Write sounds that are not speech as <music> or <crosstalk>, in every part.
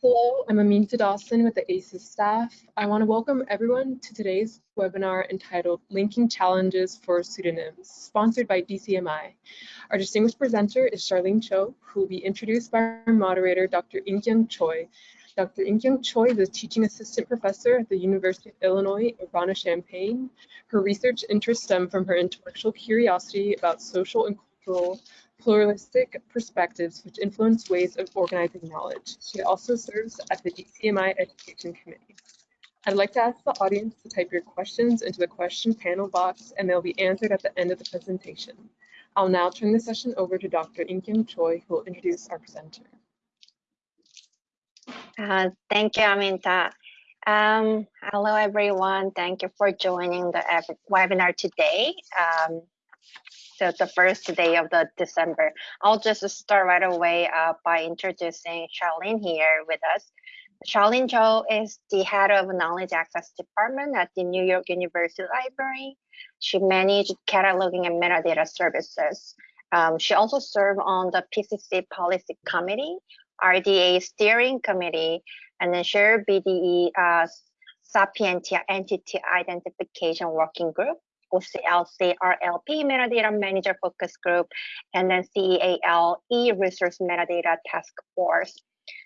Hello, I'm Aminta Dawson with the ACES staff. I want to welcome everyone to today's webinar entitled Linking Challenges for Pseudonyms, sponsored by DCMI. Our distinguished presenter is Charlene Cho, who will be introduced by our moderator, Dr. Inkyung Choi. Dr. Inkyung Choi is a teaching assistant professor at the University of Illinois Urbana-Champaign. Her research interests stem from her intellectual curiosity about social and cultural pluralistic perspectives which influence ways of organizing knowledge. She also serves at the DCMI Education Committee. I'd like to ask the audience to type your questions into the question panel box and they'll be answered at the end of the presentation. I'll now turn the session over to Dr. Inkyung Choi, who will introduce our presenter. Uh, thank you, Aminta. Um, hello, everyone. Thank you for joining the webinar today. Um, so the first day of the December. I'll just start right away uh, by introducing Charlene here with us. Charlene Cho is the head of Knowledge Access Department at the New York University Library. She managed cataloging and metadata services. Um, she also served on the PCC Policy Committee, RDA Steering Committee, and then Share VDE uh, Sapientia Entity Identification Working Group. OCLC RLP Metadata Manager Focus Group, and then CEAL e-Resource Metadata Task Force.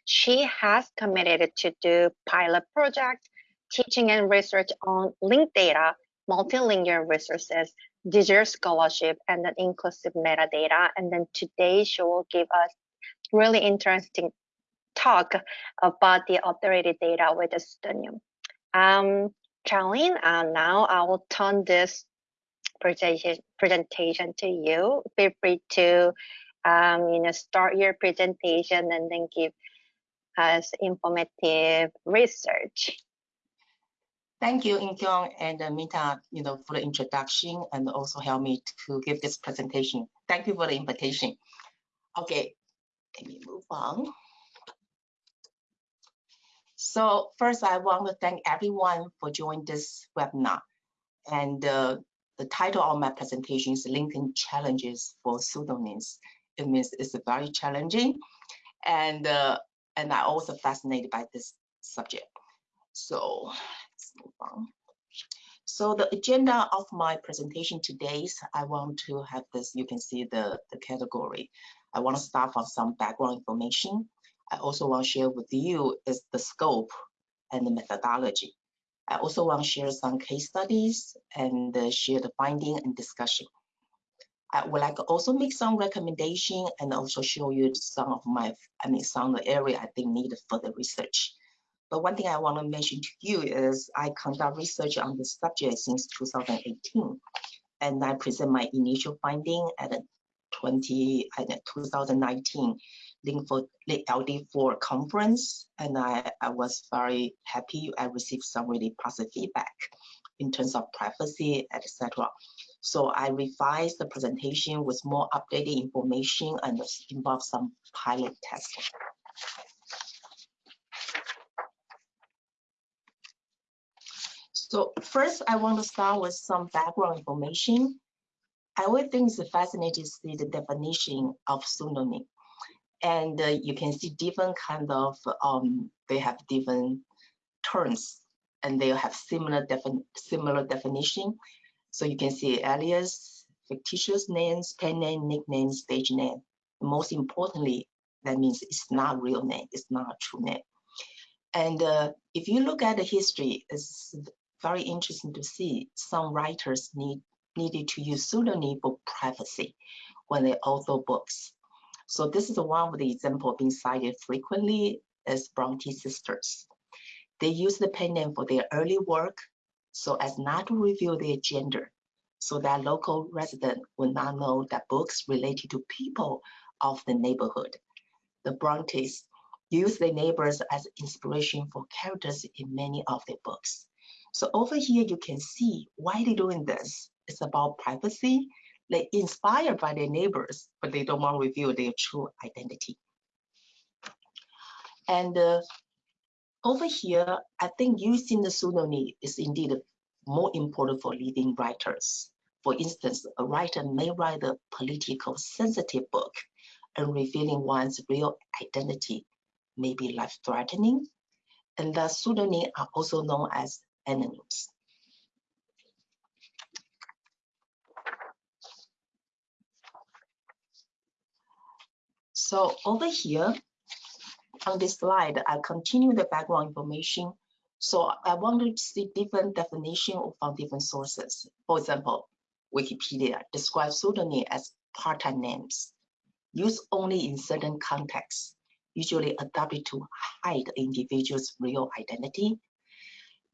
She has committed to do pilot project, teaching and research on linked data, multilingual resources, digital scholarship, and then inclusive metadata. And then today she will give us really interesting talk about the authority data with the. Um, Charlene, uh, now I will turn this presentation to you. Feel free to um, you know start your presentation and then give us informative research. Thank you, Inkyung and uh, Mita, you know, for the introduction and also help me to give this presentation. Thank you for the invitation. Okay, let me move on. So first, I want to thank everyone for joining this webinar. And uh, the title of my presentation is Linking Challenges for Pseudonyms. It means it's very challenging and uh, and I also fascinated by this subject. So let's move on. So the agenda of my presentation today is I want to have this, you can see the, the category. I want to start from some background information. I also want to share with you is the scope and the methodology. I also want to share some case studies and uh, share the finding and discussion. I would like to also make some recommendation and also show you some of my, I mean, some of the area I think needed further research. But one thing I want to mention to you is I conduct research on this subject since 2018, and I present my initial finding at a 20, 2019 link for the LD4 conference, and I, I was very happy. I received some really positive feedback in terms of privacy, etc. So I revised the presentation with more updated information and involved some pilot testing. So first, I want to start with some background information. I always think it's fascinating to see the definition of pseudonym and uh, you can see different kind of um, they have different terms and they have similar defin similar definition. So you can see alias fictitious names pen name nickname stage name. Most importantly that means it's not real name it's not true name. And uh, if you look at the history it's very interesting to see some writers need needed to use pseudonym for privacy when they author books so this is one of the example being cited frequently as Bronte sisters. They use the pen name for their early work so as not to reveal their gender, so that local resident would not know that books related to people of the neighborhood. The Brontes use their neighbors as inspiration for characters in many of their books. So over here, you can see why they're doing this. It's about privacy they inspired by their neighbors, but they don't want to reveal their true identity. And uh, over here, I think using the pseudonym is indeed more important for leading writers. For instance, a writer may write a political sensitive book and revealing one's real identity may be life-threatening, and the pseudonyms are also known as anonyms. So over here, on this slide, I continue the background information. So I want to see different definition from different sources. For example, Wikipedia describes pseudonym as part-time names, used only in certain contexts, usually adopted to hide the individual's real identity.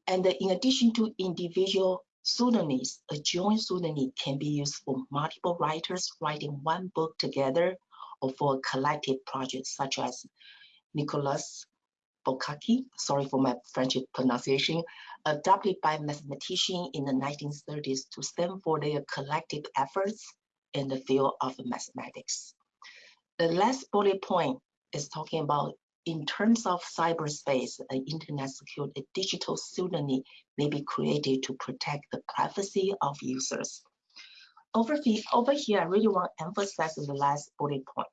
And in addition to individual pseudonyms, a joint pseudonym can be used for multiple writers writing one book together or for a collective project such as Nicolas Bourbaki, sorry for my French pronunciation, adopted by mathematicians in the 1930s to stand for their collective efforts in the field of mathematics. The last bullet point is talking about in terms of cyberspace, an internet secured a digital pseudonym may be created to protect the privacy of users. Over, over here, I really want to emphasize the last bullet point.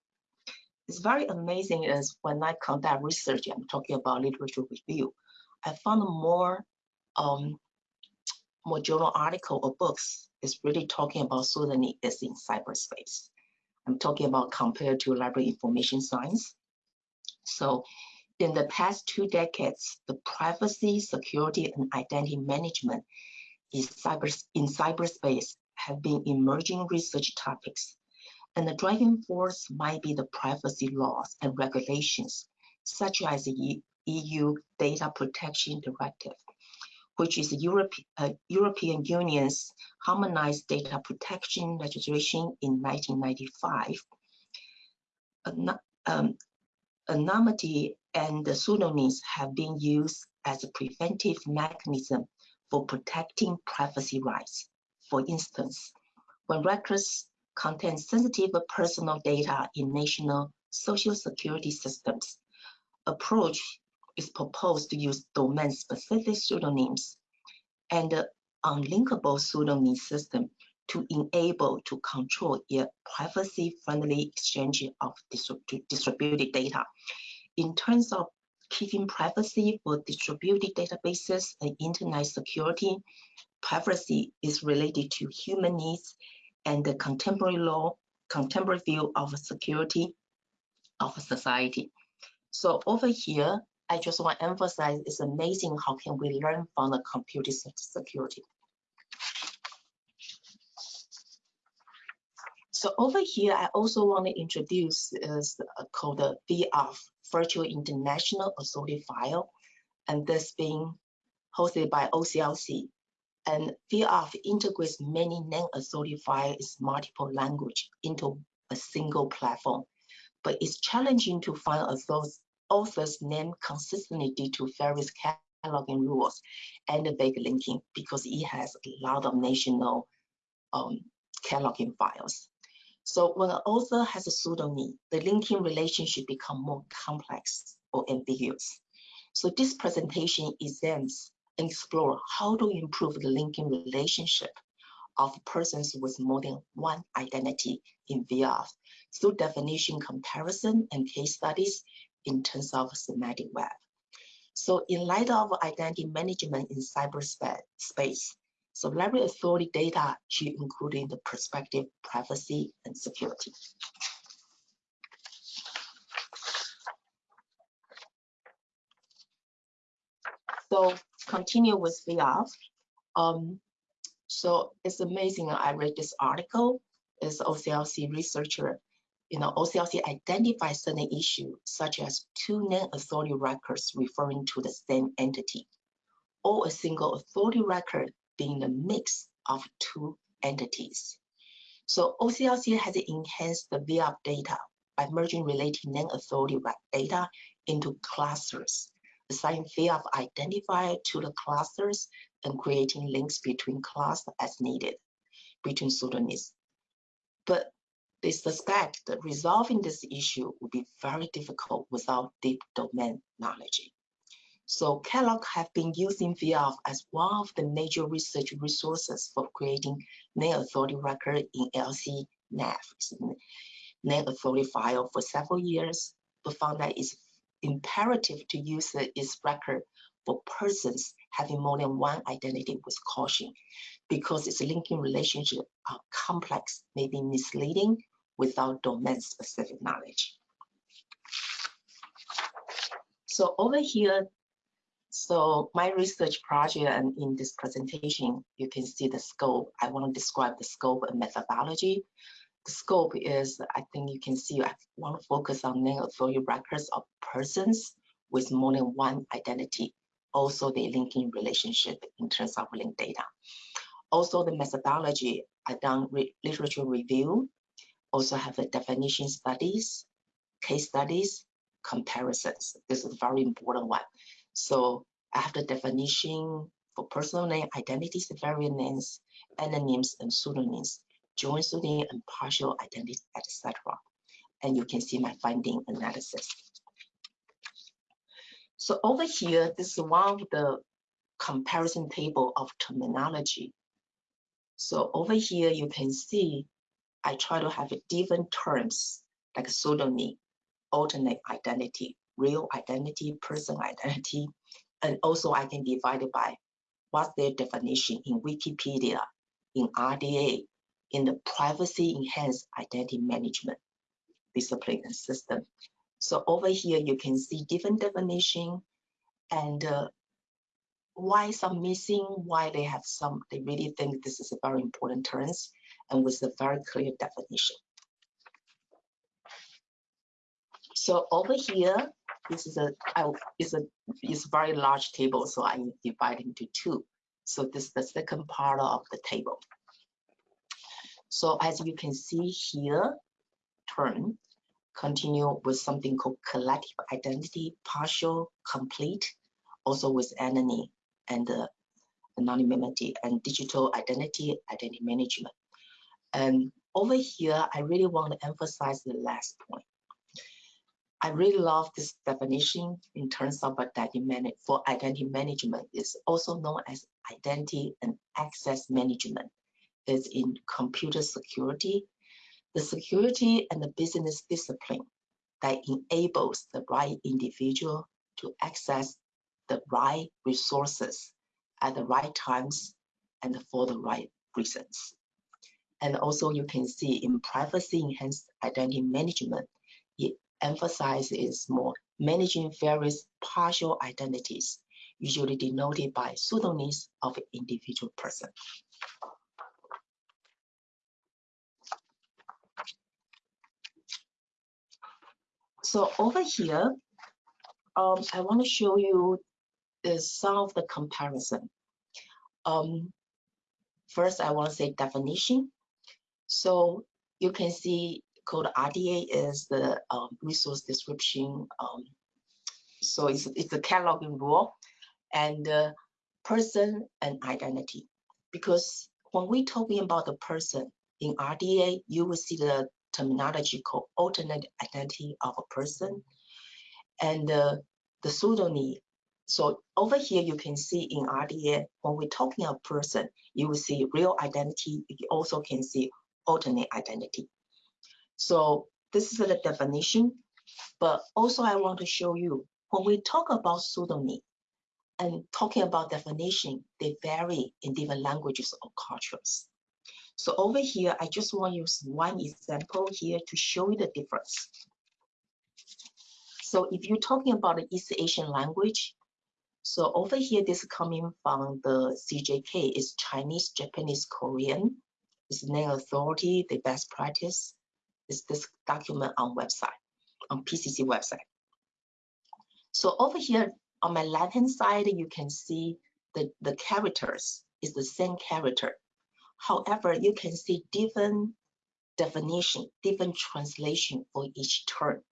It's very amazing is when I conduct research, I'm talking about literature review, I found more um, more journal article or books is really talking about pseudonym is in cyberspace. I'm talking about compared to library information science. So in the past two decades, the privacy, security, and identity management is cyber, in cyberspace have been emerging research topics and the driving force might be the privacy laws and regulations, such as the EU Data Protection Directive, which is Europe, uh, European Union's harmonized data protection legislation in 1995. Um, anonymity and the pseudonyms have been used as a preventive mechanism for protecting privacy rights. For instance, when records contain sensitive personal data in national social security systems. Approach is proposed to use domain-specific pseudonyms and the unlinkable pseudonym system to enable to control a privacy-friendly exchange of distributed data. In terms of keeping privacy for distributed databases and internet security, privacy is related to human needs and the contemporary law, contemporary view of security of society. So over here, I just want to emphasize it's amazing how can we learn from the computer security. So over here, I also want to introduce is uh, called the VIAF, Virtual International Authority File, and this being hosted by OCLC. And VIAF integrates many name authority files multiple language into a single platform. But it's challenging to find authors, author's name consistently due to various cataloging rules and the vague linking because it has a lot of national um, cataloging files. So when an author has a pseudonym, the linking relationship become more complex or ambiguous. So this presentation examines explore how to improve the linking relationship of persons with more than one identity in VIAF through definition comparison and case studies in terms of semantic web. So in light of identity management in cyberspace, so library authority data should include in the perspective privacy and security. So continue with VIAF. Um, so it's amazing. I read this article. It's OCLC researcher. You know, OCLC identifies certain issues such as two name authority records referring to the same entity, or a single authority record being a mix of two entities. So OCLC has enhanced the VIAF data by merging related name authority data into clusters assign VIAF identifier to the clusters and creating links between clusters as needed between pseudonyms. But they suspect that resolving this issue would be very difficult without deep domain knowledge. So Kellogg have been using VIAF as one of the major research resources for creating name authority record in LC NAF, name authority file for several years, but found that it's imperative to use its record for persons having more than one identity with caution because its linking relationship are complex, may be misleading without domain-specific knowledge. So over here, so my research project and in this presentation, you can see the scope. I want to describe the scope and methodology. Scope is, I think you can see, I want to focus on name authority records of persons with more than one identity. Also, the linking relationship in terms of link data. Also, the methodology, I done re literature review, also have the definition studies, case studies, comparisons. This is a very important one. So I have the definition for personal name, identities, variant names, anonyms, and pseudonyms, joint pseudonym and partial identity, etc. And you can see my finding analysis. So over here, this is one of the comparison table of terminology. So over here, you can see I try to have different terms like pseudonym, alternate identity, real identity, person identity, and also I can divide it by what's their definition in Wikipedia, in RDA, in the privacy enhanced identity management discipline and system. So over here, you can see different definition and uh, why some missing, why they have some, they really think this is a very important terms and with a very clear definition. So over here, this is a I, it's a it's a very large table, so I divide into two. So this is the second part of the table. So as you can see here, turn, continue with something called collective identity, partial, complete, also with anonymity and uh, anonymity and digital identity, identity management. And over here, I really want to emphasize the last point. I really love this definition in terms of identity for identity management. It's also known as identity and access management. It's in computer security, the security and the business discipline that enables the right individual to access the right resources at the right times and for the right reasons. And also you can see in privacy enhanced identity management, it emphasizes more managing various partial identities, usually denoted by pseudonyms of individual person. So over here, um, I want to show you some of the comparison. Um, first, I want to say definition. So you can see called RDA is the um, resource description. Um, so it's, it's a cataloging rule and uh, person and identity. Because when we're talking about the person in RDA, you will see the terminology called alternate identity of a person and uh, the pseudonym. So over here, you can see in RDA, when we're talking a person, you will see real identity. You also can see alternate identity. So this is the definition, but also I want to show you when we talk about pseudonym and talking about definition, they vary in different languages or cultures. So over here, I just want to use one example here to show you the difference. So if you're talking about the East Asian language, so over here, this is coming from the CJK, is Chinese, Japanese, Korean. It's name authority, the best practice is this document on website, on PCC website. So over here on my left hand side, you can see the, the characters is the same character. However, you can see different definition, different translation for each term.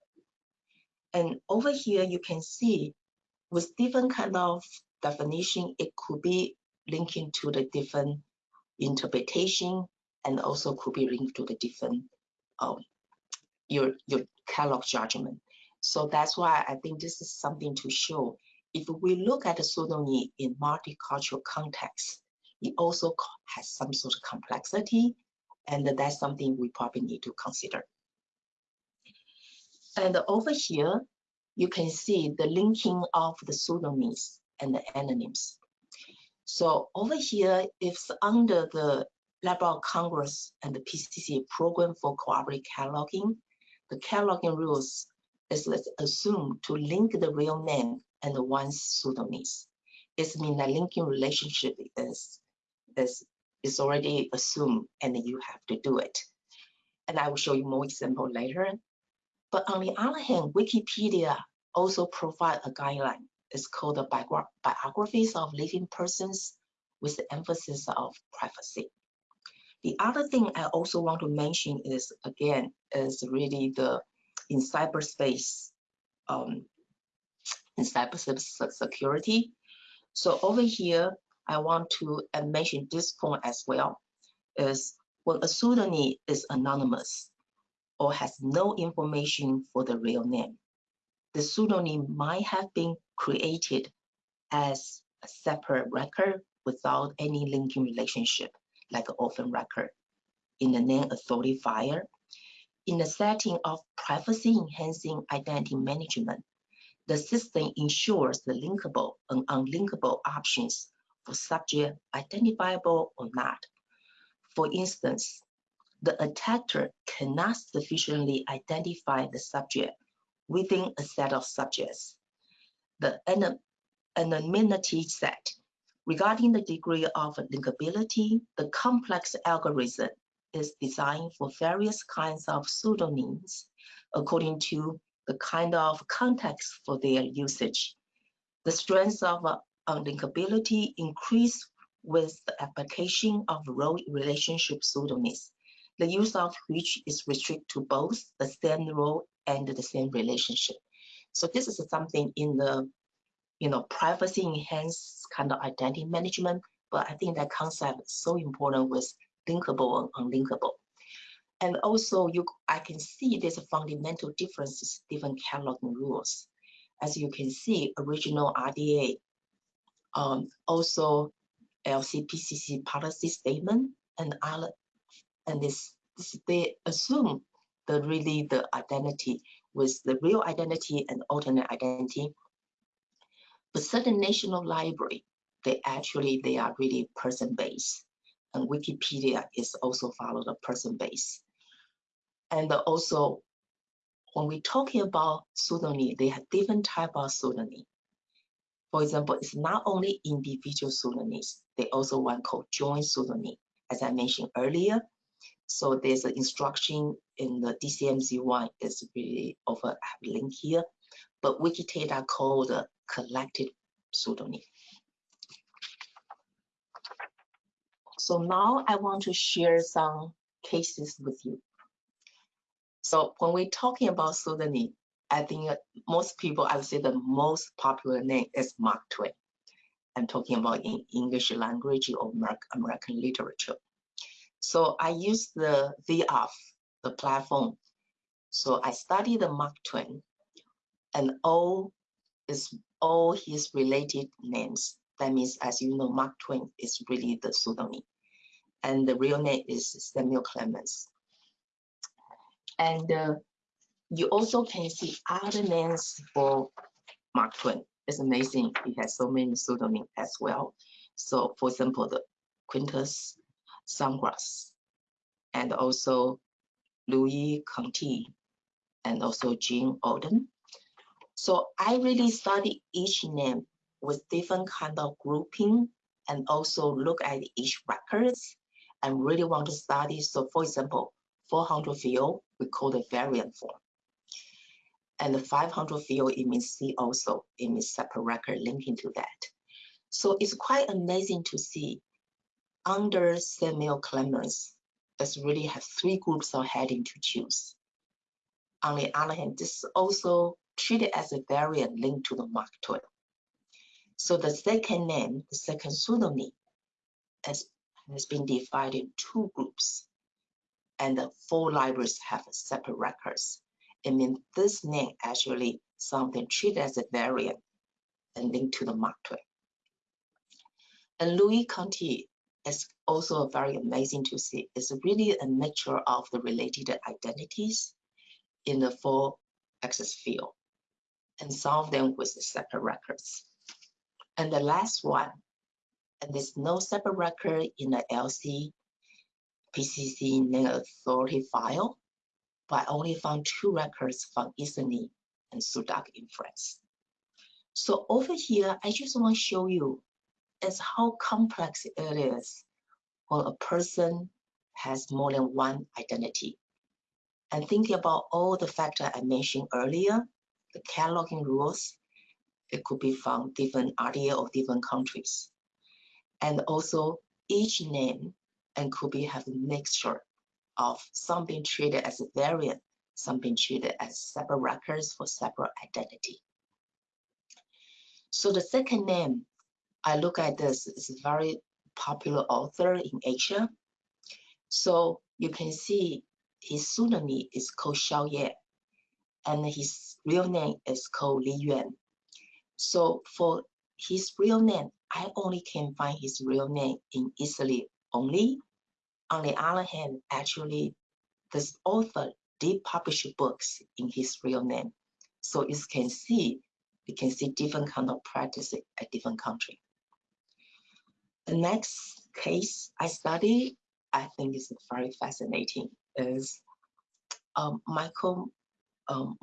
And over here, you can see with different kind of definition, it could be linking to the different interpretation and also could be linked to the different um, your your catalog judgment. So that's why I think this is something to show. If we look at the pseudonym in multicultural context, it also has some sort of complexity, and that's something we probably need to consider. And over here, you can see the linking of the pseudonyms and the anonyms. So over here, it's under the Library of Congress and the PCC program for cooperative cataloging. The cataloging rules is assumed to link the real name and the one's pseudonyms. It means that linking relationship is, is, is already assumed and you have to do it. And I will show you more example later. But on the other hand, Wikipedia also provide a guideline. It's called the biographies of living persons with the emphasis of privacy. The other thing I also want to mention is, again, is really the in cyberspace, um, in cyberspace security. So over here, I want to uh, mention this point as well, is when a pseudonym is anonymous or has no information for the real name, the pseudonym might have been created as a separate record without any linking relationship, like an orphan record in the name authority file, In the setting of privacy enhancing identity management, the system ensures the linkable and unlinkable options for subject identifiable or not. For instance, the attacker cannot sufficiently identify the subject within a set of subjects. The anonymity set regarding the degree of linkability, the complex algorithm is designed for various kinds of pseudonyms according to the kind of context for their usage. The strength of uh, unlinkability increase with the application of role relationship pseudonyms, the use of which is restricted to both the same role and the same relationship. So this is something in the you know privacy enhanced kind of identity management, but I think that concept is so important with linkable and unlinkable. And also you I can see there's a fundamental differences different cataloging rules. As you can see, original RDA, um, also LCPCC policy statement and other, and this, this they assume the really the identity with the real identity and alternate identity. But certain national library, they actually, they are really person-based. And Wikipedia is also follow the person base. And also, when we're talking about pseudonym, they have different type of pseudonym. For example, it's not only individual pseudonyms, they also one called joint pseudonym, as I mentioned earlier. So there's an instruction in the DCMZ1 is really over I have a link here, but Wikidata called a collected pseudonym. So now I want to share some cases with you. So when we're talking about pseudonym, I think most people, I would say the most popular name is Mark Twain. I'm talking about in English language or American literature. So I use the VIAF, the platform. So I study the Mark Twain and all is all his related names. That means, as you know, Mark Twain is really the pseudonym. And the real name is Samuel Clemens. And uh, you also can see other names for Mark Twain. It's amazing. He has so many pseudonyms as well. So for example, the Quintus Snodgrass and also Louis Conti and also Jean Auden. So I really study each name with different kind of grouping and also look at each records and really want to study. So for example, 400 field, we call the variant form. And the 500 field, it means C also, it means separate record linking to that. So it's quite amazing to see under Samuel Clemens, us really have three groups of heading to choose. On the other hand, this is also treated as a variant linked to the Mark Twain. So the second name, the second pseudonym, has, has been divided in two groups, and the four libraries have separate records. I mean, this name actually something treated as a variant and linked to the Mark Twain. And Louis Conti is also very amazing to see. It's really a mixture of the related identities in the four axis field. and of them with the separate records. And the last one, and there's no separate record in the LC PCC name authority file, but I only found two records from ISNI and SUDOC in France. So over here, I just want to show you is how complex it is when a person has more than one identity. And thinking about all the factors I mentioned earlier, the cataloging rules, it could be from different RDA of different countries. And also each name and could be have a mixture of some being treated as a variant, some being treated as separate records for separate identity. So the second name, I look at this, is a very popular author in Asia. So you can see his pseudonym is called Xiao Ye, and his real name is called Li Yuan. So for his real name, I only can find his real name in Italy only. On the other hand, actually, this author did publish books in his real name. So you can see, you can see different kind of practice at different country. The next case I study, I think is very fascinating, is um, Michael um,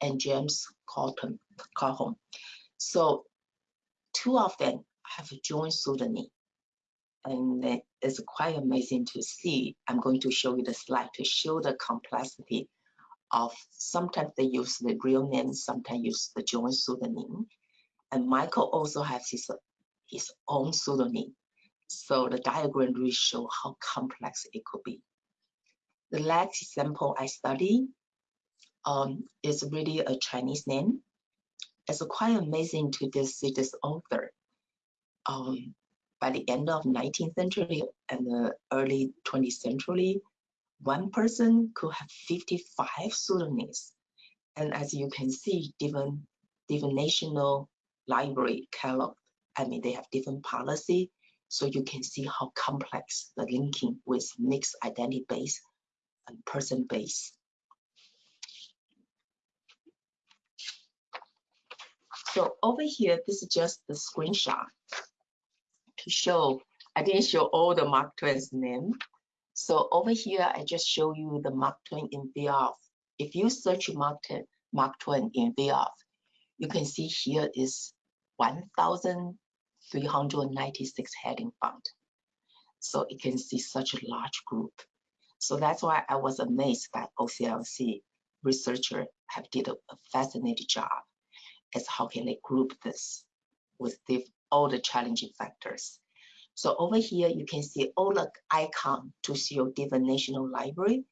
and James Carlton, Carlton. So two of them have joined pseudonym and it's quite amazing to see. I'm going to show you the slide to show the complexity of sometimes they use the real name, sometimes use the joint pseudonym. And Michael also has his, his own pseudonym. So the diagram really show how complex it could be. The last example I study um, is really a Chinese name. It's quite amazing to see this author. Um, by the end of 19th century and the early 20th century, one person could have 55 pseudonyms. And as you can see, different, different national library catalog, I mean, they have different policy. So you can see how complex the linking with mixed identity base and person base. So over here, this is just the screenshot show, I didn't show all the Mark Twain's name. So over here, I just show you the Mark Twain in VIAF. If you search Mark Twain, Mark Twain in VIAF, you can see here is 1,396 heading found. So you can see such a large group. So that's why I was amazed that OCLC researcher have did a, a fascinating job as how can they group this with the all the challenging factors. So over here, you can see all the icon to show different national library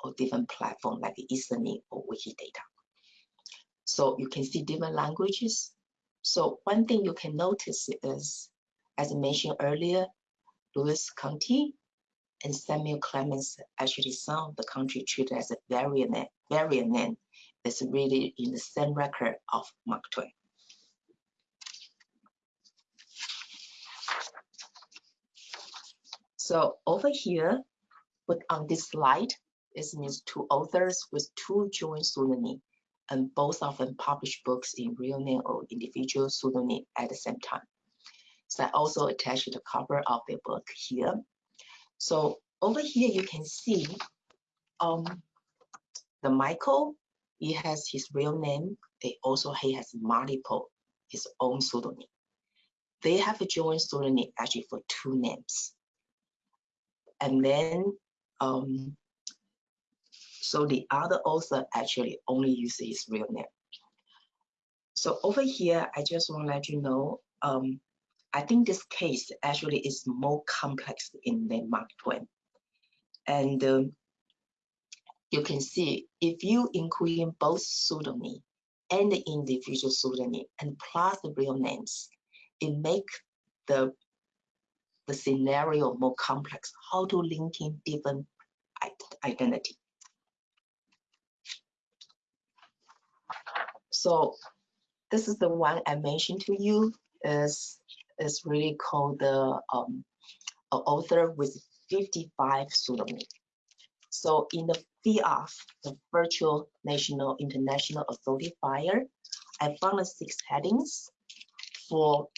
or different platform like ISNI or Wikidata. So you can see different languages. So one thing you can notice is, as I mentioned earlier, Lewis County and Samuel Clemens, actually some of the country treated as a variant, variant name is really in the same record of Mark Twain. So over here, but on this slide, it means two authors with two joint pseudonym, and both of them publish books in real name or individual pseudonym at the same time. So I also attached the cover of the book here. So over here, you can see um, the Michael, he has his real name. They also, he has multiple, his own pseudonym. They have a joint pseudonym actually for two names and then um, so the other author actually only uses his real name. So over here, I just want to let you know, um, I think this case actually is more complex in the Mark Twain. And um, you can see if you include both pseudonym and the individual pseudonym and plus the real names, it make the the scenario more complex, how to link in different identity. So this is the one I mentioned to you is is really called the um, author with 55 pseudonym. So in the VIAF, the Virtual National International Authority File, I found six headings for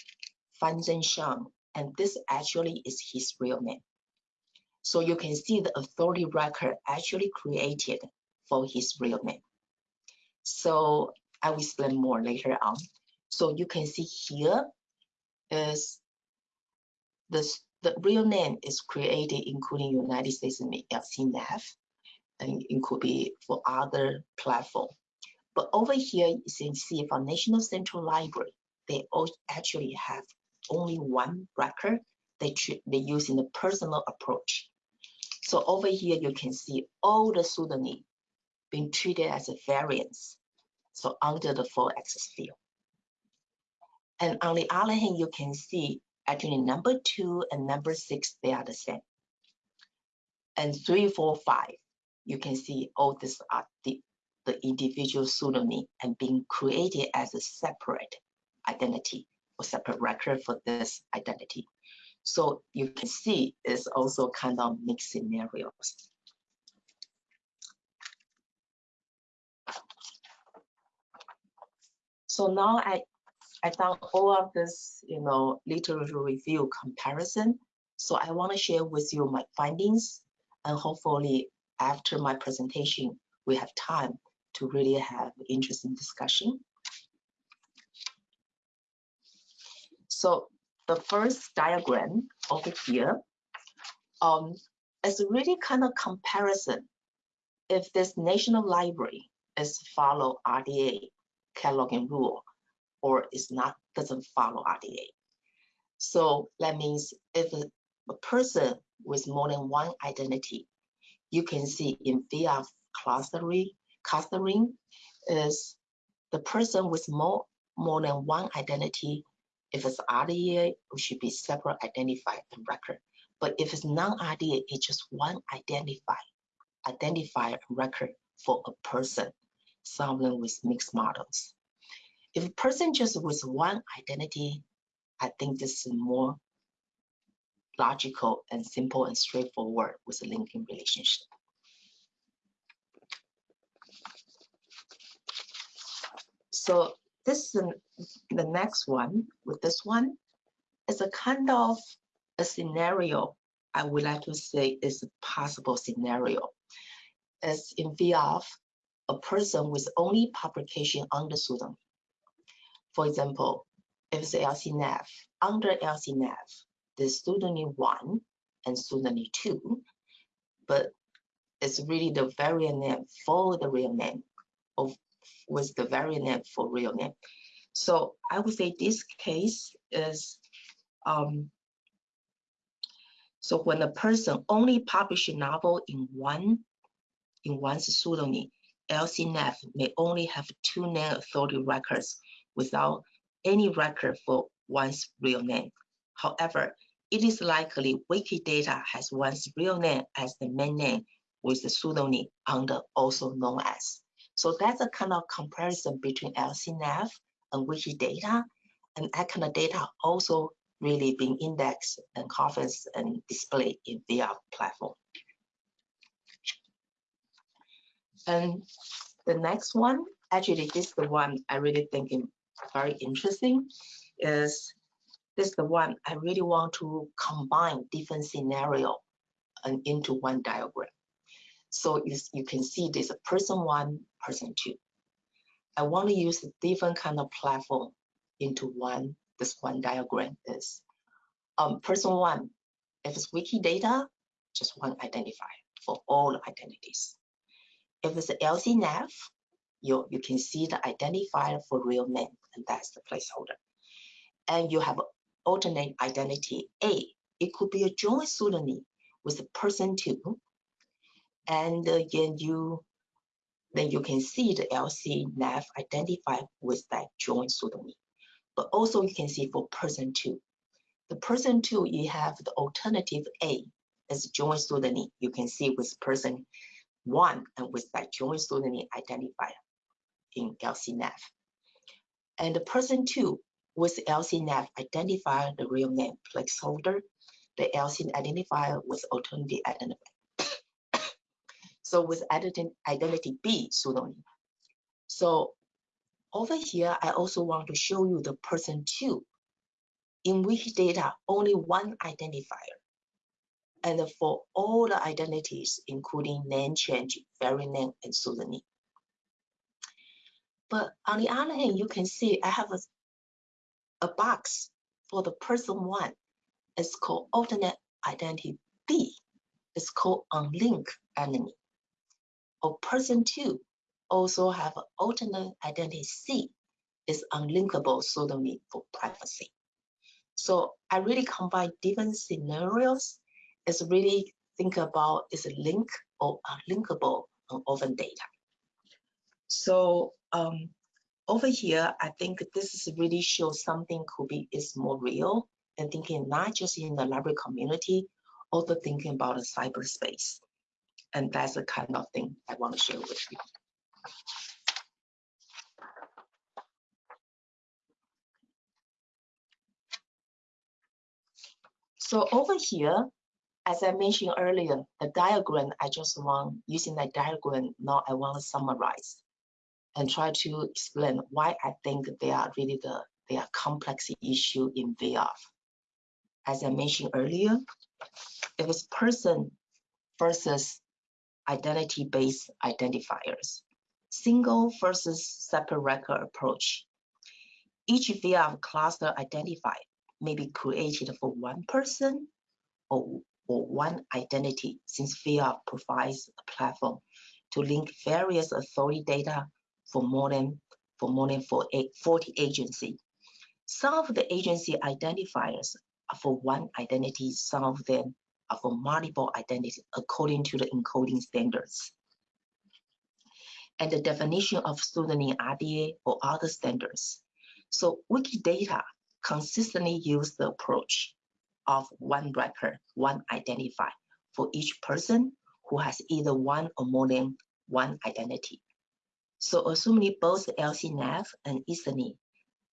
Fan Zhenshan, and this actually is his real name. So you can see the authority record actually created for his real name. So I will explain more later on. So you can see here is this the real name is created including United States LCNAF and it could be for other platform. But over here, you can see for National Central Library, they all actually have only one record they, they use in the personal approach. So over here, you can see all the pseudonym being treated as a variance. So under the 4XX field. And on the other hand, you can see actually number two and number six, they are the same. And three, four, five, you can see all these are the, the individual pseudonym and being created as a separate identity separate record for this identity. So you can see it's also kind of mixed scenarios. So now I I done all of this, you know, literature review comparison. So I want to share with you my findings and hopefully after my presentation, we have time to really have interesting discussion. So the first diagram over here um, is really kind of comparison. If this national library is follow RDA cataloging rule or is not doesn't follow RDA. So that means if a, a person with more than one identity, you can see in VIAF clustering, clustering is the person with more, more than one identity. If it's RDA, it should be separate identified and record. But if it's non-RDA, it's just one identified identifier record for a person, someone with mixed models. If a person just with one identity, I think this is more logical and simple and straightforward with a linking relationship. So this is the next one with this one is a kind of a scenario I would like to say is a possible scenario. As in VIAF, a person with only publication under pseudonym for example, if it's LCNAF, under LCNAF, the pseudonym one and pseudonym two, but it's really the variant name for the real name of with the variant name for real name. So I would say this case is um, so when a person only publish a novel in one in one pseudonym, LCNAF may only have two name authority records without any record for one's real name. However, it is likely Wikidata has one's real name as the main name with the pseudonym under also known as. So that's a kind of comparison between LCNAF Uh, and Wikidata, and that kind of data also really being indexed and conference and displayed in VIAF platform. And the next one, actually this is the one I really think is very interesting is this is the one I really want to combine different scenario and into one diagram. So you, you can see there's a person one, person two. I want to use a different kind of platform into one, this one diagram is um, person one, if it's Wikidata, just one identifier for all identities. If it's LCNAF, you, you can see the identifier for real name, and that's the placeholder. And you have alternate identity A. It could be a joint pseudonym with a person two. And again, you then you can see the LC NAF identified with that joint pseudonym. But also you can see for person two. The person two, you have the alternative A as joint pseudonym. You can see with person one and with that joint pseudonym identifier in LCNAF. And the person two with LCNAF identify the real name placeholder, the LC identifier with alternative identifier. So with identity, identity B pseudonym. So over here, I also want to show you the person two. In Wikidata only one identifier. And for all the identities, including name change, variant name, and pseudonym. But on the other hand, you can see I have a, a box for the person one. It's called alternate identity B. It's called unlinked enemy. Or person two also have an alternate identity C. is unlinkable pseudonym for privacy. So I really combine different scenarios. It's really think about is a link or unlinkable on open data. So um, over here, I think this is really shows something could be is more real and thinking not just in the library community, also thinking about the cyberspace. And that's the kind of thing I want to share with you. So over here, as I mentioned earlier, the diagram, I just want, using that diagram, now I want to summarize and try to explain why I think they are really the they are complex issue in VIAF. As I mentioned earlier, if it's person versus identity-based identifiers, single versus separate record approach. Each VIAF cluster identifier may be created for one person or, or one identity since VIAF provides a platform to link various authority data for more than for more than 40 agencies. Some of the agency identifiers are for one identity, some of them for multiple identities according to the encoding standards. And the definition of pseudonym RDA or other standards. So Wikidata consistently use the approach of one record, one identifier for each person who has either one or more than one identity. So assuming both LCNAF and ISNI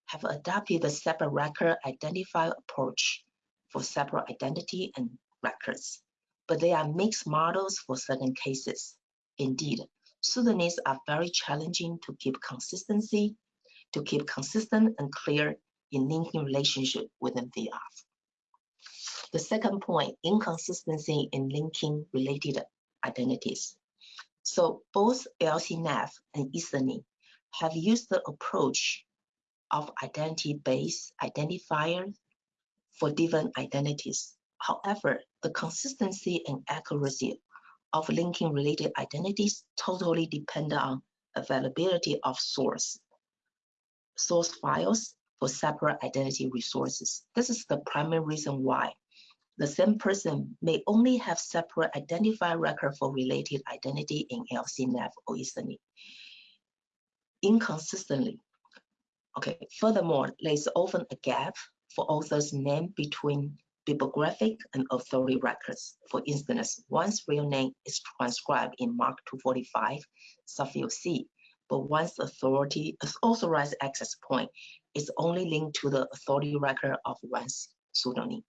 have adopted the separate record identifier approach for separate identity and records, but they are mixed models for certain cases. Indeed, pseudonyms are very challenging to keep consistency, to keep consistent and clear in linking relationship within the VIAF. The second point, inconsistency in linking related identities. So both LCNAF and ISNI have used the approach of identity-based identifiers for different identities. However, the consistency and accuracy of linking related identities totally depend on availability of source, source files for separate identity resources. This is the primary reason why the same person may only have separate identifier record for related identity in LCNAF or ISNI. Inconsistently. Okay, furthermore, there's often a gap for author's name between bibliographic and authority records. For instance, one's real name is transcribed in MARC 245, subfield C, but one's authority authorized access point is only linked to the authority record of one's pseudonym.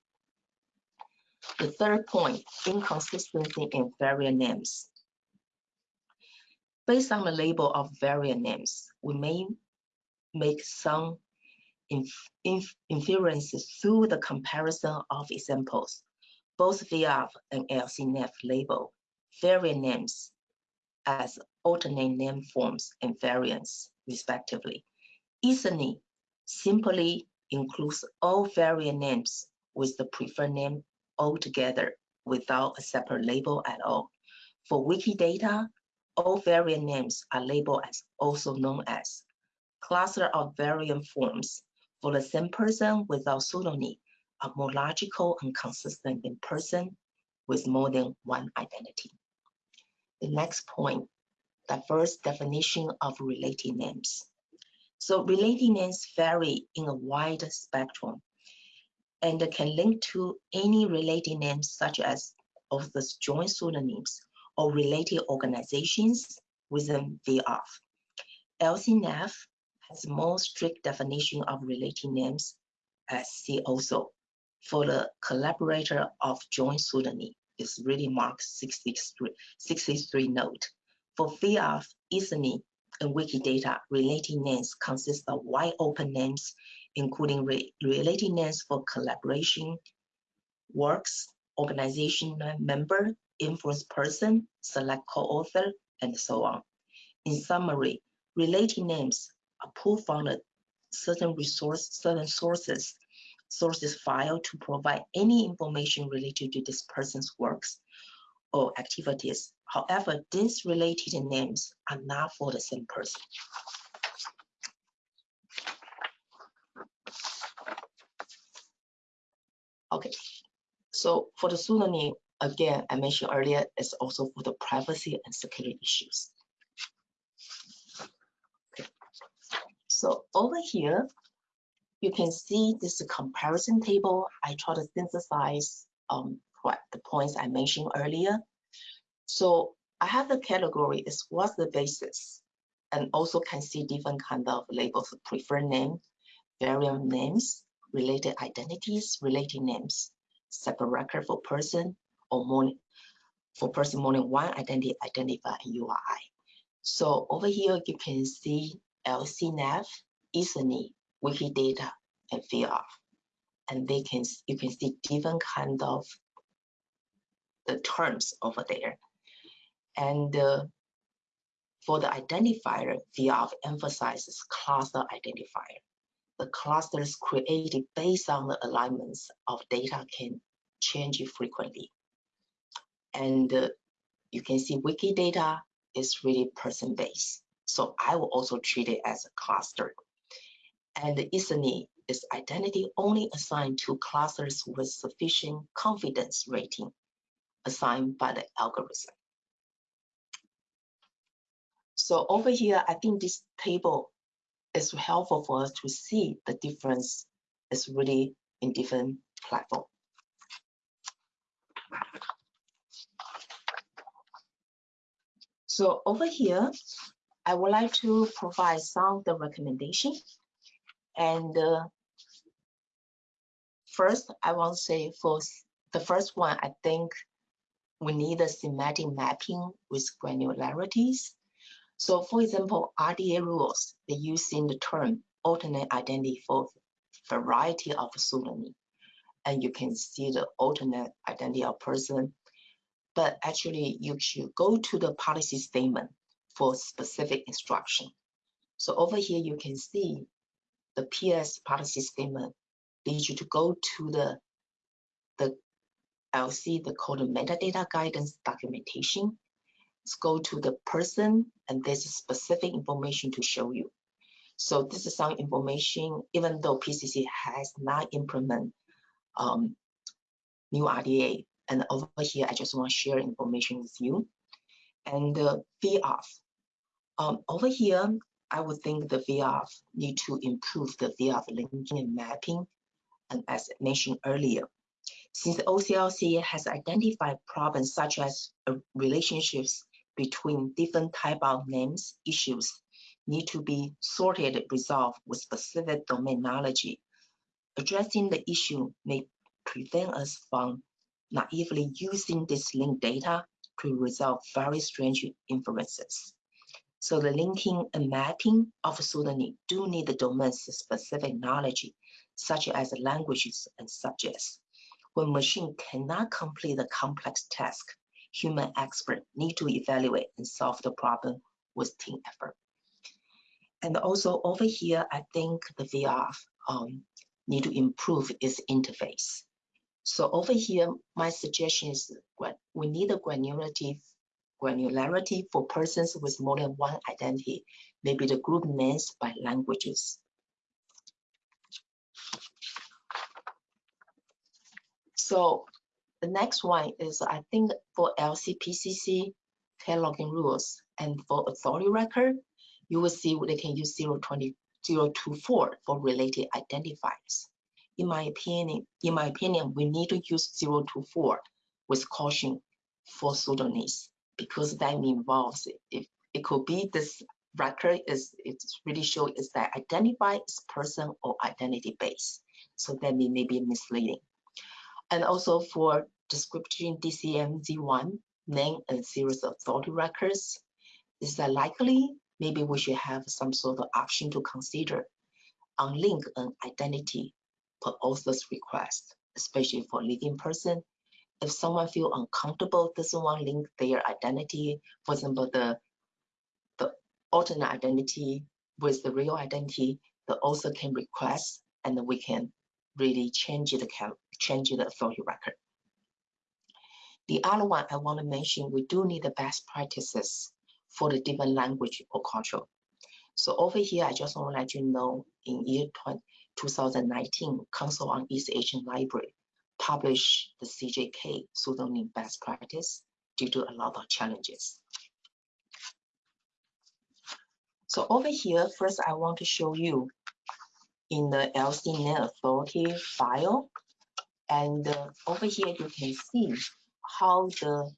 The third point, inconsistency in variant names. Based on the label of variant names, we may make some inf inf inferences through the comparison of examples. Both VIAF and LCNAF label variant names as alternate name forms and variants, respectively. ISNI simply includes all variant names with the preferred name altogether without a separate label at all. For Wikidata, all variant names are labeled as also known as cluster of variant forms for the same person without pseudonym are more logical and consistent in person with more than one identity. The next point, diverse definition of related names. So related names vary in a wide spectrum and can link to any related names such as of the joint pseudonyms or related organizations within VIAF. LCNAF has more strict definition of related names as see also for the collaborator of joint pseudonym is really marked 63, 63 node. For VIAF, ISNI, and Wikidata, related names consist of wide open names, including re related names for collaboration, works, organization member, influence person, select co-author, and so on. In summary, related names pulled from a certain resource, certain sources, sources file to provide any information related to this person's works or activities. However, these related names are not for the same person. Okay, so for the pseudonym, again, I mentioned earlier, it's also for the privacy and security issues. So over here, you can see this comparison table. I try to synthesize um, what the points I mentioned earlier. So I have the category is what's the basis and also can see different kind of labels, preferred name, variant names, related identities, related names, separate record for person or more for person more than one identity identifier and URI. So over here you can see LCNAF, ISNI, Wikidata, and VIAF. And they can you can see different kind of the terms over there. And uh, for the identifier, VIAF emphasizes cluster identifier. The clusters created based on the alignments of data can change frequently. And uh, you can see Wikidata is really person-based. So I will also treat it as a cluster. And the ISNI is identity only assigned to clusters with sufficient confidence rating assigned by the algorithm. So over here, I think this table is helpful for us to see the difference is really in different platform. So over here, I would like to provide some of the recommendation. And uh, first, I want to say for the first one, I think we need a semantic mapping with granularities so for example, RDA rules, they use in the term alternate identity for variety of pseudonym. And you can see the alternate identity of person. But actually, you should go to the policy statement for specific instruction. So over here, you can see the PS policy statement leads you to go to the, the LC, the code metadata guidance documentation Let's go to the person and there's specific information to show you. So this is some information, even though PCC has not implemented um, new RDA. And over here, I just want to share information with you. And the VIAF. Um, over here, I would think the VIAF need to improve the VIAF linking and mapping. And as mentioned earlier, since OCLC has identified problems such as uh, relationships between different type of names issues need to be sorted resolved with specific domain knowledge. Addressing the issue may prevent us from naively using this linked data to resolve very strange inferences. So the linking and mapping of pseudonym do need the domain-specific knowledge, such as languages and subjects. When machine cannot complete the complex task, human expert need to evaluate and solve the problem with team effort. And also over here, I think the VIAF um, need to improve its interface. So over here, my suggestion is we need a granularity, granularity for persons with more than one identity, maybe the group names by languages. So the next one is, I think, for LCPCC cataloging rules and for authority record, you will see they can use 020, 024 for related identifiers. In my opinion, in my opinion, we need to use 024 with caution for pseudonyms because that involves if it could be this record is it's really sure is that identify is person or identity base. So that may, may be misleading. And also for description DCMZ1 name and series of authority records. Is that likely? Maybe we should have some sort of option to consider unlink an identity per author's request, especially for living person. If someone feel uncomfortable, doesn't want to link their identity, for example, the the alternate identity with the real identity, the author can request, and we can really change the change the authority record. The other one I want to mention, we do need the best practices for the different language or culture. So over here, I just want to let you know in year 20, 2019, Council on East Asian Library published the CJK pseudonym best practice due to a lot of challenges. So over here, first I want to show you in the LCNAME authority file. And uh, over here, you can see how the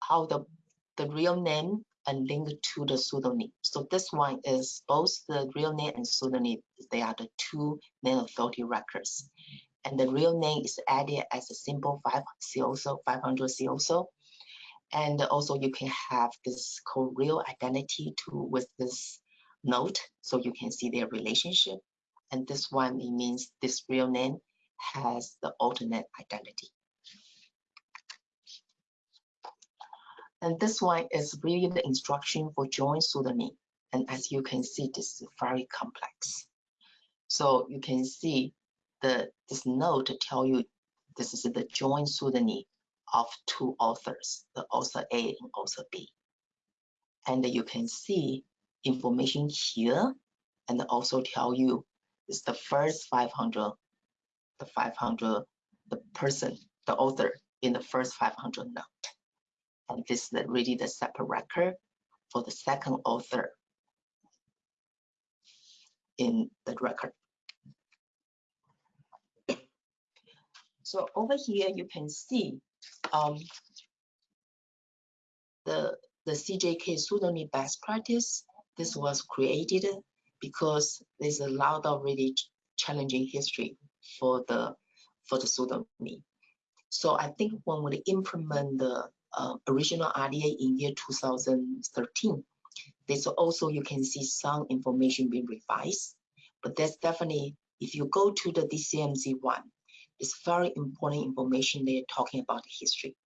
how the the real name and link to the pseudonym. So this one is both the real name and pseudonym. They are the two name authority records. And the real name is added as a simple 5 COSO, 500 COSO. And also you can have this called real identity too with this note, so you can see their relationship. And this one, it means this real name has the alternate identity. And this one is really the instruction for joint pseudonym. And as you can see, this is very complex. So you can see the this note tell you this is the joint pseudonym of two authors, the author A and author B. And you can see information here and also tell you it's the first 500, the 500, the person, the author in the first 500 note. And this is really the separate record for the second author in the record. So over here, you can see um, the, the CJK pseudonym best practice. This was created because there's a lot of really challenging history for the for the pseudonym. So I think when we implement the uh, original RDA in year 2013, there's also you can see some information being revised, but that's definitely if you go to the DCMZ one, it's very important information they're talking about the history.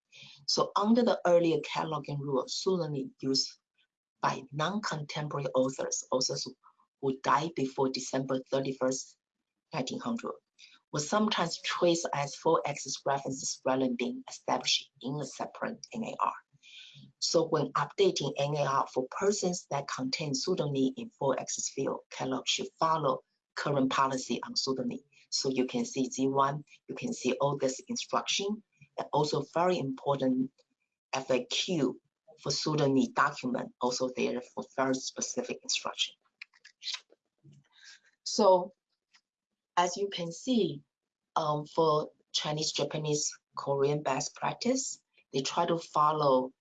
So under the earlier cataloging rule, pseudonym used by non-contemporary authors, authors who died before December 31st, 1900, was sometimes traced as full access references rather than being established in a separate NAR. So when updating NAR for persons that contain pseudonym in full access field, catalog should follow current policy on pseudonym. So you can see Z1, you can see all this instruction, and also very important FAQ for pseudonym document, also there for very specific instruction. So as you can see, um, for Chinese, Japanese, Korean best practice, they try to follow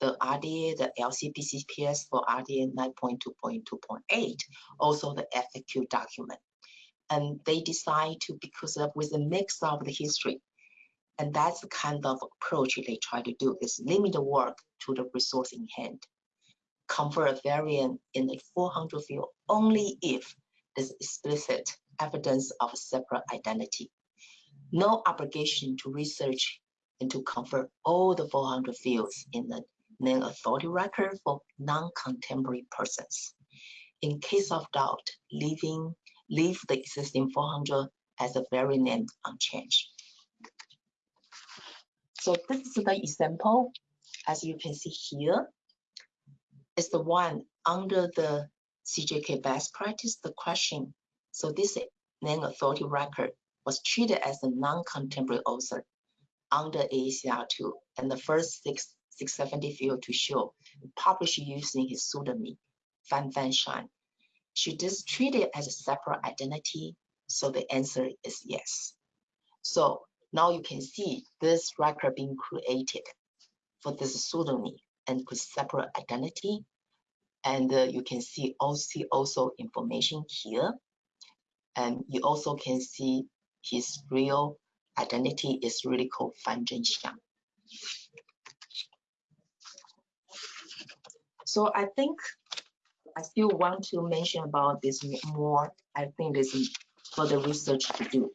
the RDA, the LCPCPS for RDA 9.2.2.8, also the FAQ document. And they decide to, because of with a mix of the history, and that's the kind of approach they try to do is limit the work to the resource in hand. Convert a variant in the 400 field only if there's explicit evidence of a separate identity. No obligation to research and to convert all the 400 fields in the name authority record for non-contemporary persons. In case of doubt, leaving leave the existing 400 as a very name unchanged. So this is the example, as you can see here, is the one under the CJK best practice, the question. So this name authority record was treated as a non-contemporary author under AACR2 and the first six, 670 field to show published using his pseudonym, Fan Fan Shan. Should this treated it as a separate identity? So the answer is yes. So now you can see this record being created for this pseudonym and with separate identity. And uh, you can see also information here. And you also can see his real identity is really called Fan Zhenxiang. So I think I still want to mention about this more. I think there's further research to do.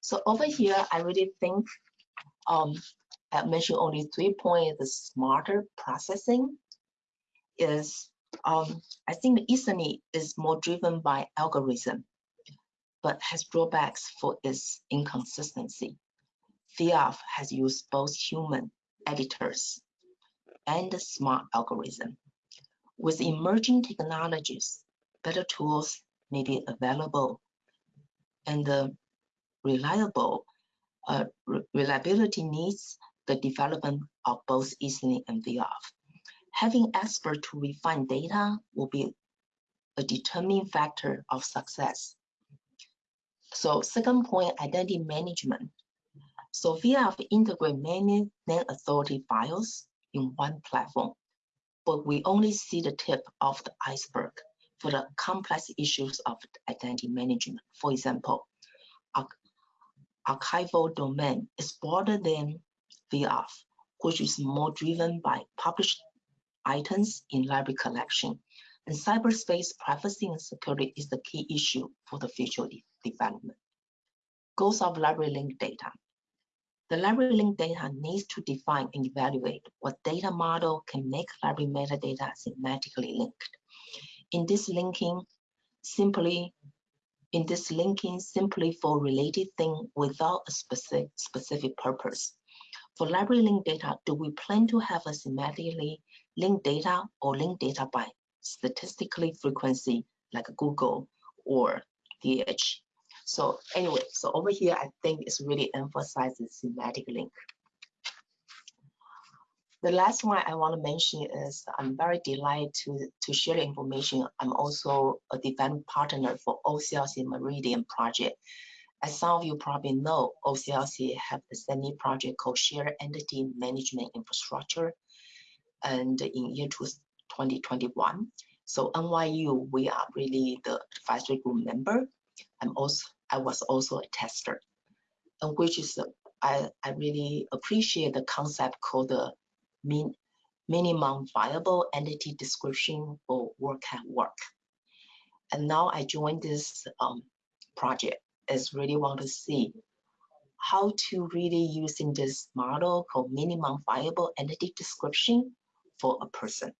So over here, I really think um, I mentioned only three points. The smarter processing is, um, I think the ISNI is more driven by algorithm, but has drawbacks for its inconsistency. VIAF has used both human editors and smart algorithm. With emerging technologies, better tools may be available and the reliable uh, re reliability needs the development of both ISNI and VIAF. Having expert to refine data will be a determining factor of success. So second point, identity management. So VIAF integrate many non-authority files in one platform, but we only see the tip of the iceberg for the complex issues of identity management. For example, archival domain is broader than VIAF, which is more driven by published items in library collection. And cyberspace privacy and security is the key issue for the future de development. Goals of library link data. The library link data needs to define and evaluate what data model can make library metadata semantically linked. In this linking, simply in this linking simply for related thing without a specific specific purpose. For library link data, do we plan to have a semantically linked data or linked data by statistically frequency like Google or DH? So anyway, so over here, I think it's really emphasizes semantic link. The last one I want to mention is I'm very delighted to, to share the information. I'm also a development partner for OCLC Meridian project. As some of you probably know, OCLC have a SEMI project called Shared Entity Management Infrastructure. And in year 2021, so NYU, we are really the advisory group member. I'm also I was also a tester, and which is I, I really appreciate the concept called the min, minimum viable entity description for work at work. And now I joined this um, project is really want to see how to really using this model called minimum viable entity description for a person.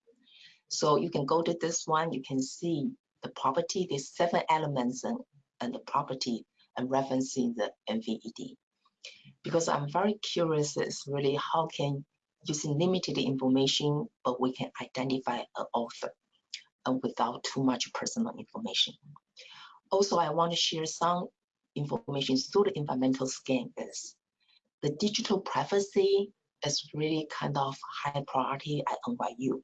So you can go to this one, you can see the property, there's seven elements and and the property and referencing the MVED. Because I'm very curious is really how can using limited information, but we can identify an author and without too much personal information. Also, I want to share some information through the environmental scan is the digital privacy is really kind of high priority at NYU.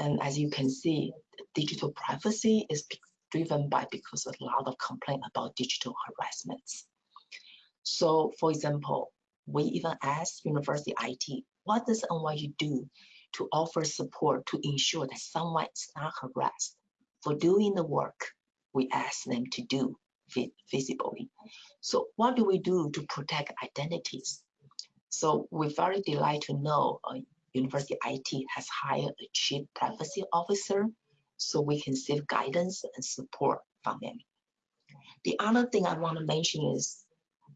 And as you can see, digital privacy is driven by because a lot of complaint about digital harassments. So for example, we even asked University IT, what does NYU do to offer support to ensure that someone is not harassed for doing the work we ask them to do visibly. So what do we do to protect identities? So we're very delighted to know uh, University IT has hired a chief privacy officer so we can seek guidance and support from them. The other thing I want to mention is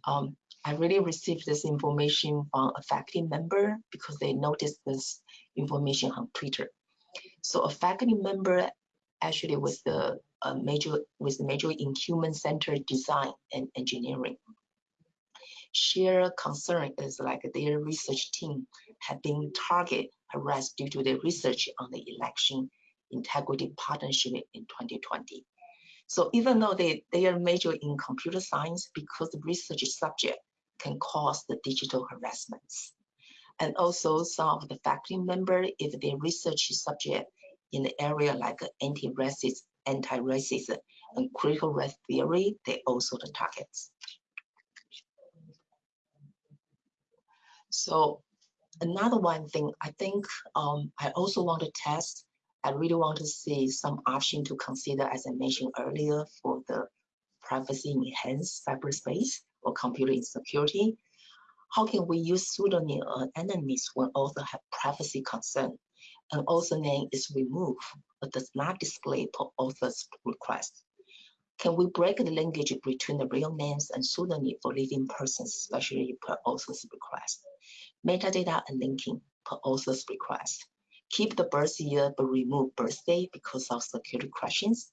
um, I really received this information from a faculty member because they noticed this information on Twitter. So a faculty member actually was the major with major in human centered design and engineering. Share concern is like their research team have been target harassed due to their research on the election integrity partnership in 2020. So even though they, they are major in computer science, because the research subject can cause the digital harassments. And also some of the faculty member, if their research subject in the area like anti-racist, anti-racist and critical race theory, they also the targets. So another one thing, I think um, I also want to test I really want to see some option to consider, as I mentioned earlier, for the privacy enhanced cyberspace or computer insecurity. How can we use pseudonym or enemies when author have privacy concern? An author name is removed but does not display per author's request. Can we break the linkage between the real names and pseudonym for living persons, especially per author's request? Metadata and linking per author's request. Keep the birth year but remove birthday because of security questions.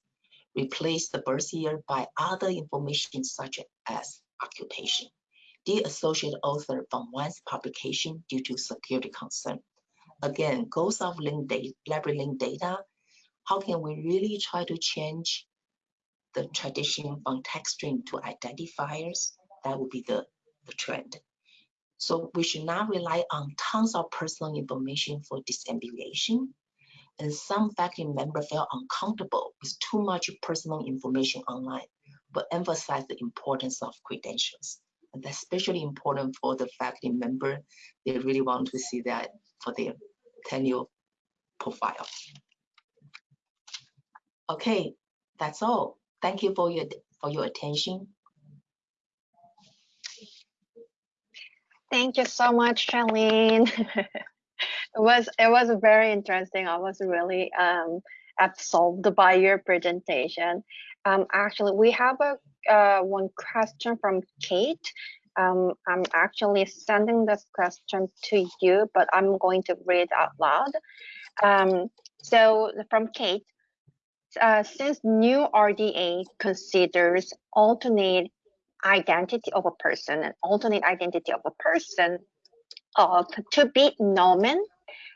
Replace the birth year by other information such as occupation. De-associate author from one's publication due to security concern. Again, goals of link library link data. How can we really try to change the tradition from text string to identifiers? That would be the, the trend. So we should not rely on tons of personal information for disambiguation. And some faculty members felt uncomfortable with too much personal information online, but emphasize the importance of credentials. And that's especially important for the faculty member. They really want to see that for their tenure profile. Okay, that's all. Thank you for your for your attention. Thank you so much, Charlene. <laughs> it was it was very interesting. I was really um, absorbed by your presentation. Um, actually, we have a uh, one question from Kate. Um, I'm actually sending this question to you, but I'm going to read out loud. Um, so from Kate, uh, since new RDA considers alternate identity of a person and alternate identity of a person of to be nomen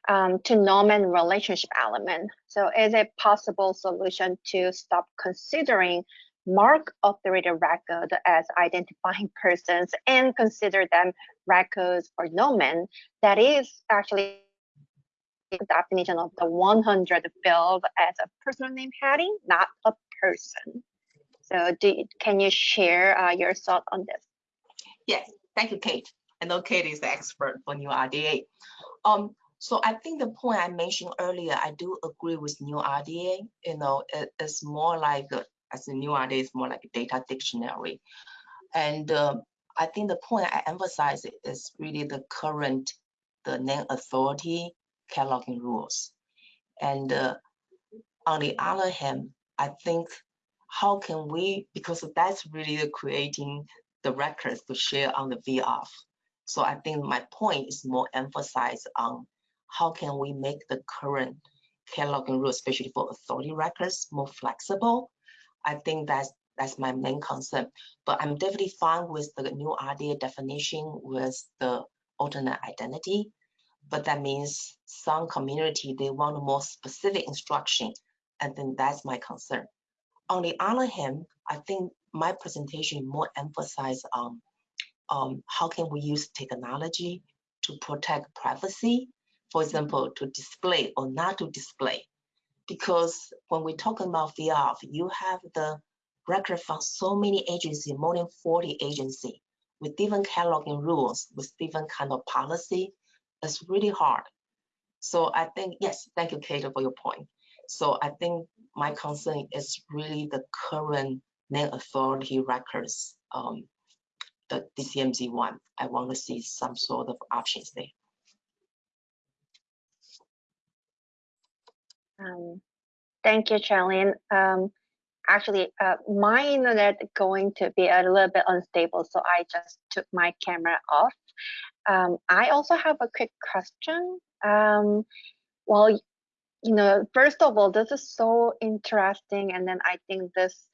um, to nomen relationship element. So is a possible solution to stop considering MARC authority record as identifying <laughs> persons and consider them records or nomen that is actually definition of the 100 field as a personal name heading, not a person. So do, can you share uh, your thought on this? Yes, thank you, Kate. I know Kate is the expert for new RDA. Um, so I think the point I mentioned earlier, I do agree with new RDA. You know, it, it's more like, a, as a new RDA, it's more like a data dictionary. And uh, I think the point I emphasize is really the current, the name authority cataloging rules. And uh, on the other hand, I think how can we, because that's really creating the records to share on the VIAF. So I think my point is more emphasized on how can we make the current cataloging rule, especially for authority records, more flexible. I think that's that's my main concern. But I'm definitely fine with the new RDA definition with the alternate identity. But that means some community, they want more specific instruction. And then that's my concern. On the other hand, I think my presentation more emphasized on um, how can we use technology to protect privacy, for example, to display or not to display. Because when we're talking about VIAF, you have the record from so many agencies, more than 40 agencies, with different cataloging rules, with different kind of policy. It's really hard. So I think, yes, thank you, Kato, for your point. So I think my concern is really the current name authority records, um, the DCMZ one. I want to see some sort of options there. Um, thank you, Charlene. Um, actually, uh, my internet going to be a little bit unstable, so I just took my camera off. Um, I also have a quick question. Um, well, you know, first of all, this is so interesting, and then I think this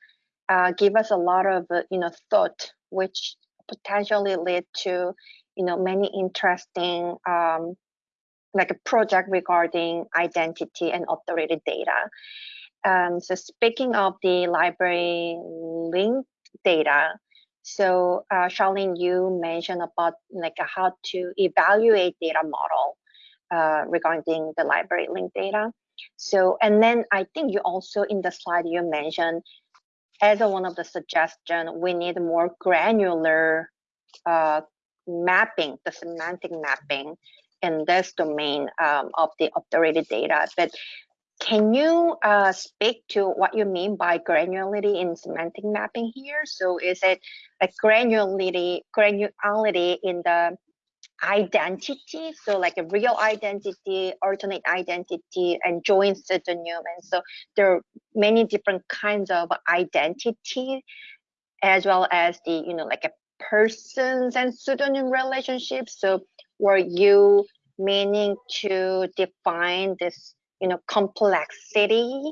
uh, give us a lot of uh, you know thought, which potentially lead to you know many interesting um, like a project regarding identity and authority data. Um, so speaking of the library link data, so uh, Charlene, you mentioned about like how to evaluate data model uh, regarding the library link data. So, and then I think you also in the slide you mentioned as a, one of the suggestion, we need more granular uh, mapping, the semantic mapping in this domain um, of the authority data. But can you uh, speak to what you mean by granularity in semantic mapping here? So is it like granularity, granularity in the identity, so like a real identity, alternate identity, and joint pseudonym. And so there are many different kinds of identity, as well as the, you know, like a persons and pseudonym relationships. So were you meaning to define this, you know, complexity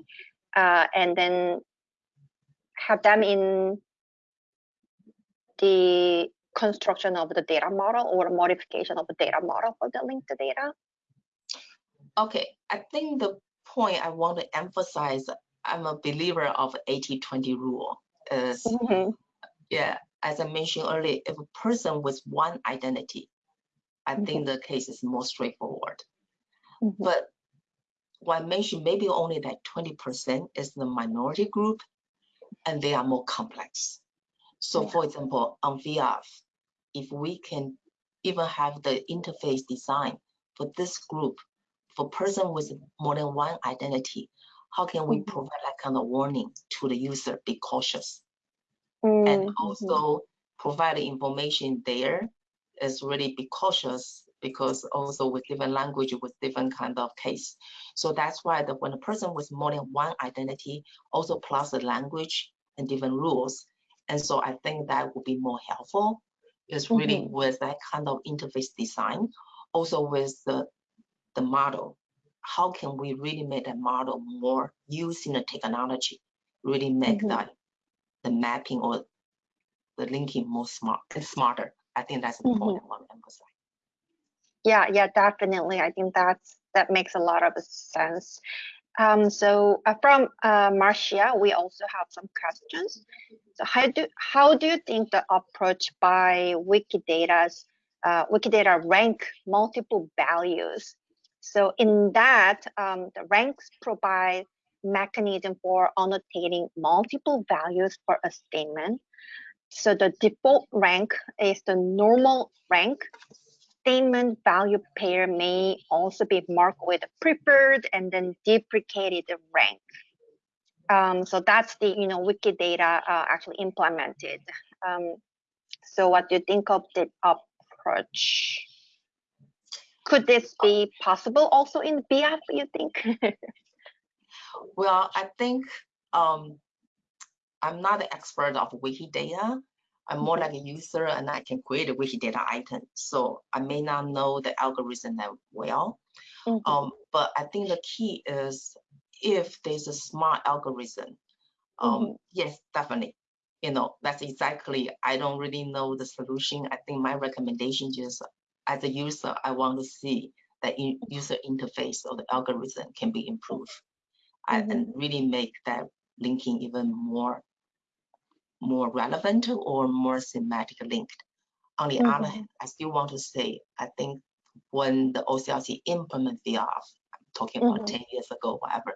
uh, and then have them in the construction of the data model or modification of the data model for the linked data? Okay, I think the point I want to emphasize, I'm a believer of 80-20 rule is, mm -hmm. yeah, as I mentioned earlier, if a person with one identity, I mm -hmm. think the case is more straightforward. Mm -hmm. But what I mentioned, maybe only that 20% is the minority group, and they are more complex. So yeah. for example, on VIAF, if we can even have the interface design for this group, for person with more than one identity, how can we mm -hmm. provide that kind of warning to the user, be cautious? Mm -hmm. And mm-hmm. also provide the information there is really be cautious because also with different language with different kind of case. So that's why the, when a person with more than one identity, also plus the language and different rules, and so I think that would be more helpful is really mm -hmm. with that kind of interface design, also with the, the model. How can we really make that model more using the technology, really make mm -hmm. that the mapping or the linking more smart and smarter. I think that's the mm -hmm. point I want to emphasize. Yeah, yeah, definitely. I think that's that makes a lot of sense. Um, so uh, from uh, Marcia, we also have some questions. So how do how do you think the approach by Wikidata's uh, Wikidata rank multiple values? So in that, um, the ranks provide mechanism for annotating multiple values for a statement. So the default rank is the normal rank statement value pair may also be marked with preferred and then deprecated rank. Um, so that's the you know Wikidata uh, actually implemented. Um, so what do you think of the approach? Could this be possible also in VIAF, you think? <laughs> well, I think um, I'm not an expert of Wikidata, I'm more like a user and I can create a Wikidata item. So I may not know the algorithm that well. Mm -hmm. um, but I think the key is if there's a smart algorithm, um, mm -hmm. yes, definitely. You know, that's exactly, I don't really know the solution. I think my recommendation is as a user, I want to see that user interface or the algorithm can be improved mm -hmm. and really make that linking even more more relevant or more semantic linked. On the mm -hmm. other hand, I still want to say, I think when the OCLC implement VIAF, I'm talking about mm -hmm. 10 years ago, whatever,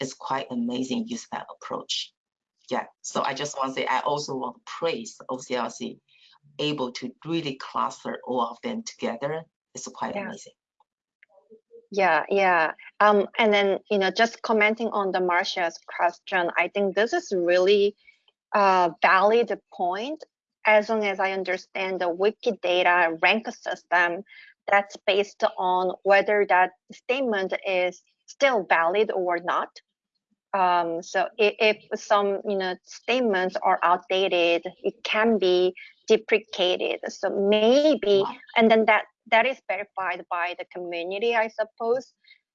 it's quite amazing use that approach. Yeah, so I just want to say, I also want to praise OCLC able to really cluster all of them together. It's quite yeah. amazing. Yeah, yeah. Um, and then, you know, just commenting on the Marcia's question, I think this is really uh, valid point as long as I understand the Wikidata rank system that's based on whether that statement is still valid or not. Um, so if, if, some you know statements are outdated, it can be deprecated. So maybe, and then that that is verified by the community, I suppose.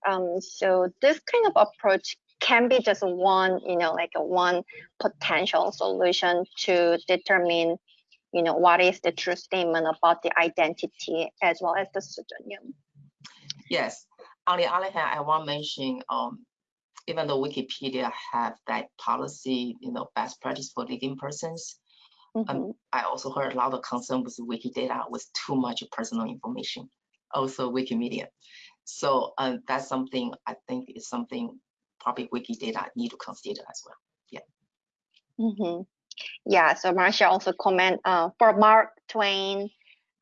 Um, so this kind of approach can be just one, you know, like a one potential solution to determine, you know, what is the true statement about the identity as well as the pseudonym. Yes. On the other hand, I want to mention, um, even though Wikipedia have that policy, you know, best practice for living persons, mm -hmm. um, mm-hmm. I also heard a lot of concern with Wikidata with too much personal information, also Wikimedia. So uh, that's something I think is something probably wiki data need to consider as well. Yeah. Mm -hmm. Yeah, so Marcia also comment uh, for Mark Twain,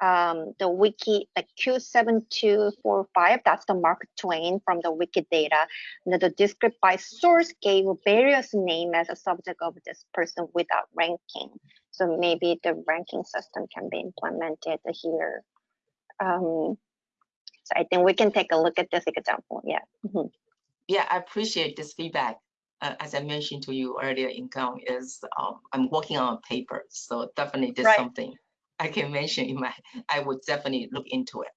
um, the wiki, the Q7245, that's the Mark Twain from the Wikidata. And the descript by source gave various name as a subject of this person without ranking. So maybe the ranking system can be implemented here. Um, so I think we can take a look at this example. Yeah. Mhm. Yeah, I appreciate this feedback. Uh, as I mentioned to you earlier, income is um, I'm working on a paper, so definitely this Right. something I can mention in my. <laughs> I would definitely look into it.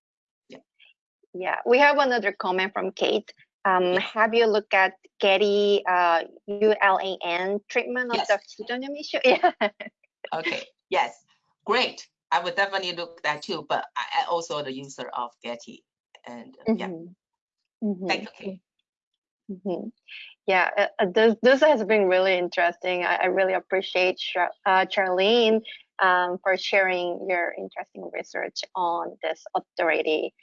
Yeah, Yeah, we have another comment from Kate. Um, have you looked at Getty uh, ULAN treatment of Yes. the pseudonym issue? <laughs> Yeah. Okay. yes, great. I would definitely look that too. But I, I also the user of Getty, and uh, yeah, Mhm. Mhm. thank you. Mhm. Yeah, uh, uh, this this has been really interesting. I, I really appreciate Char- uh, Charlene um, for sharing your interesting research on this authority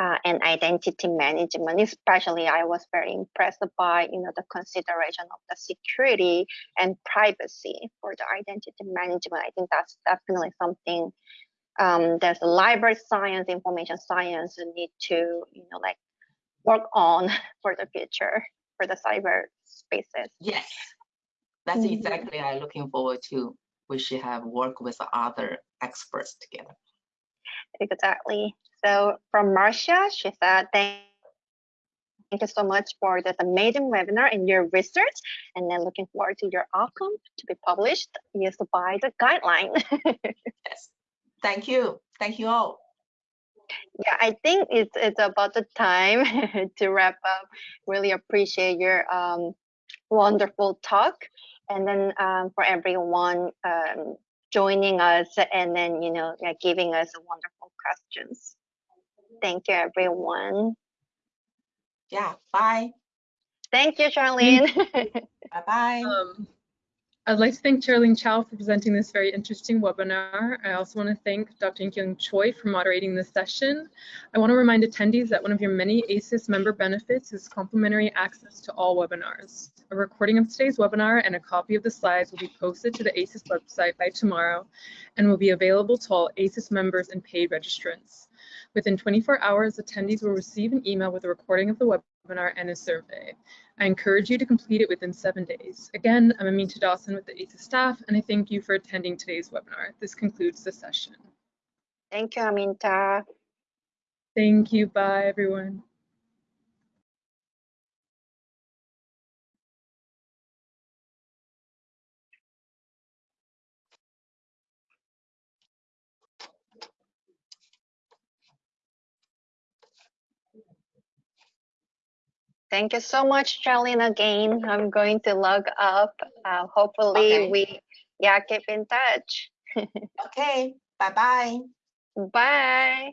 uh, and identity management. Especially, I was very impressed by you know the consideration of the security and privacy for the identity management. I think that's definitely something um, that the library science, information science need to you know like work on <laughs> for the future for the cyber spaces. Yes, that's Mhm. exactly I'm looking forward to. We should have work with other experts together. Exactly. So from Marcia, she said, thank Thank you so much for this amazing webinar and your research, and then looking forward to your outcome to be published used by the guideline. <laughs> Yes, thank you. Thank you all. Yeah, I think it's it's about the time <laughs> to wrap up. Really appreciate your um, wonderful talk, and then um, for everyone um, joining us, and then you know yeah, giving us wonderful questions. Thank you, everyone. Yeah, bye. Thank you, Charlene. <laughs> Bye bye. I'd like to thank Charlene Chow for presenting this very interesting webinar. I also want to thank Dr. Kyung Choi for moderating this session. I want to remind attendees that one of your many ACES member benefits is complimentary access to all webinars. A recording of today's webinar and a copy of the slides will be posted to the ACES website by tomorrow and will be available to all ACES members and paid registrants. Within 24 hours, attendees will receive an email with a recording of the webinar and a survey. I encourage you to complete it within seven days. Again, I'm Aminta Dawson with the ACES staff, and I thank you for attending today's webinar. This concludes the session. Thank you, Aminta. Thank you. Bye, everyone. Thank you so much, Charlene, again. I'm going to log up. Uh, hopefully Okay. we, yeah, keep in touch. <laughs> Okay, bye bye. Bye.